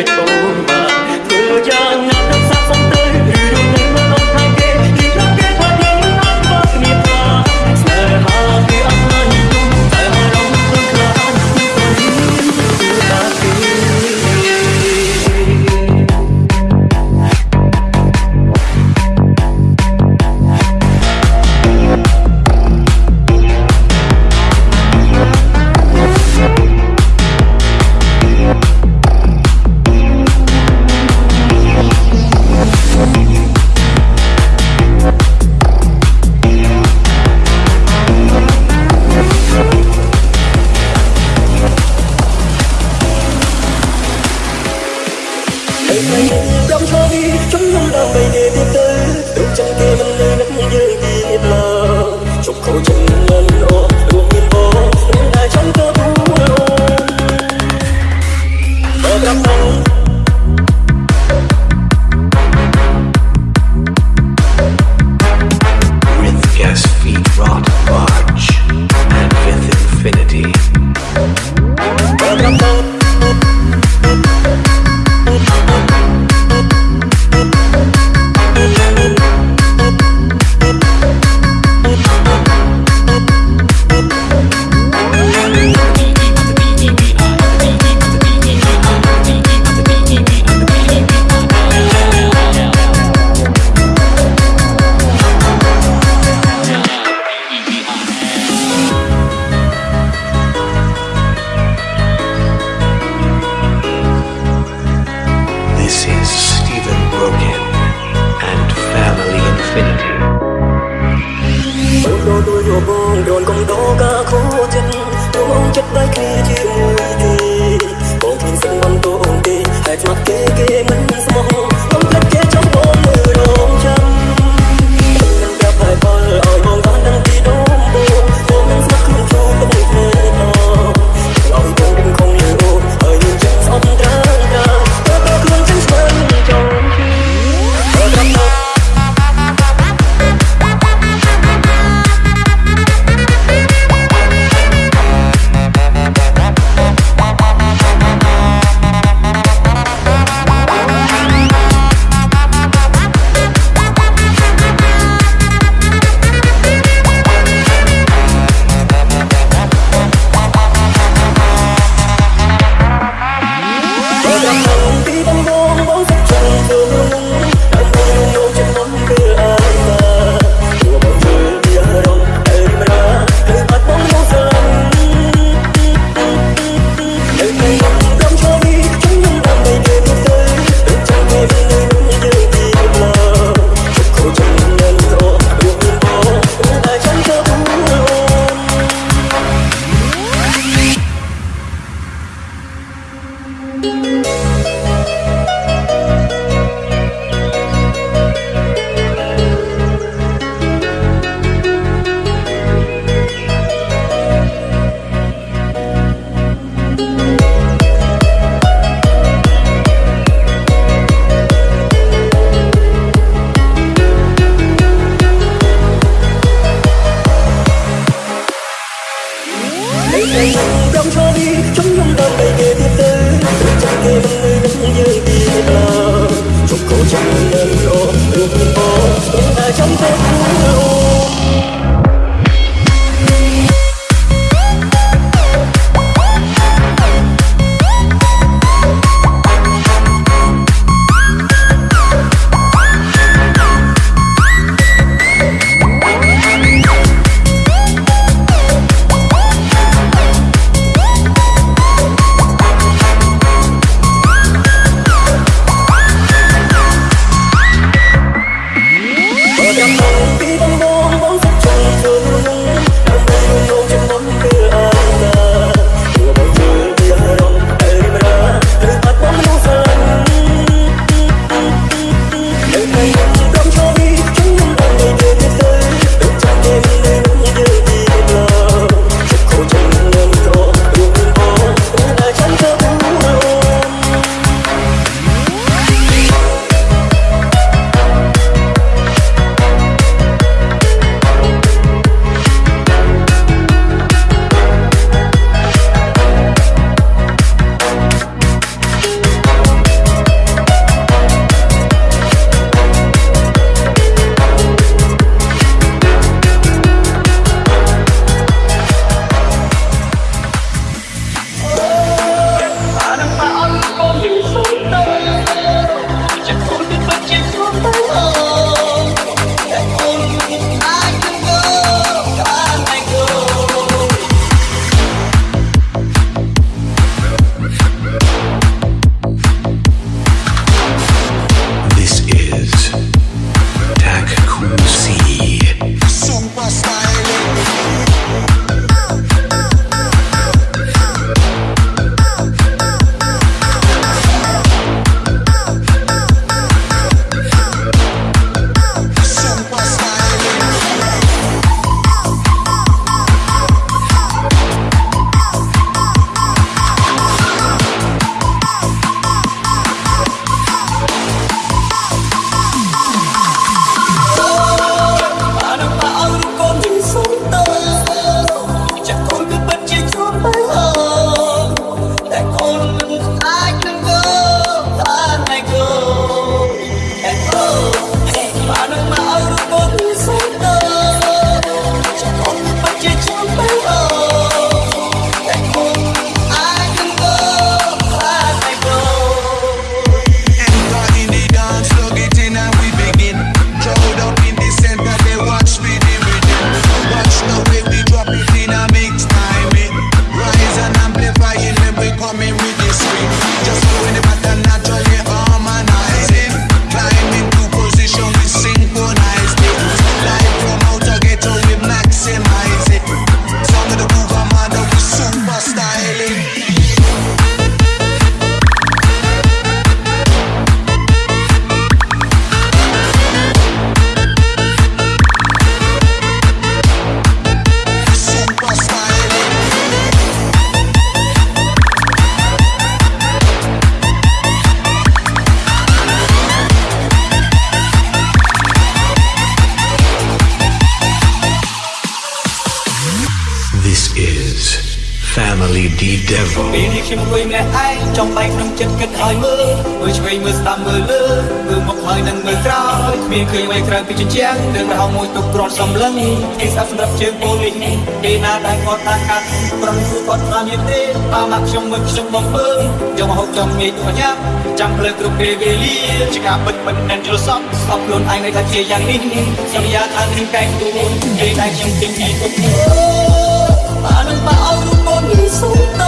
មិន LED Devil. ពេលនេះខ្ញុំអង្គុយម្នាក់ឯងចំបែកក្នុងចិត្តគិតឲ្យមើលមើលឆ្វេងមើលស្ដាំមើលលើមើលមកហើយនឹងមើលក្រោយគ្មានឃើញអ្វីក្រៅពីជញ្ជាំងរឿងរហោមួយទុកគ្រាន់សំឡឹងគេស្ដាប់សម្រាប់ជើងពលនេះពេលណាដែលគាត់តាកាត់ប្រំគឺគាត់តាមយទេតាមមកខ្ញុំមើលខ្ញុំបងពើយកមកហូបចំងាយទុកញ៉ាំចាំភ្លើគ្រប់ពេលវេលាជាការពិតមិននឹងយល់សពស្អប់ខ្លួនឯងនៅតែជាយ៉ាងនេះសន្យាថានឹងតែងទួនពេលដែលខ្ញុំទិញពីគុំប៉ានឹងប៉ាអោរូ បកូនយីសុំ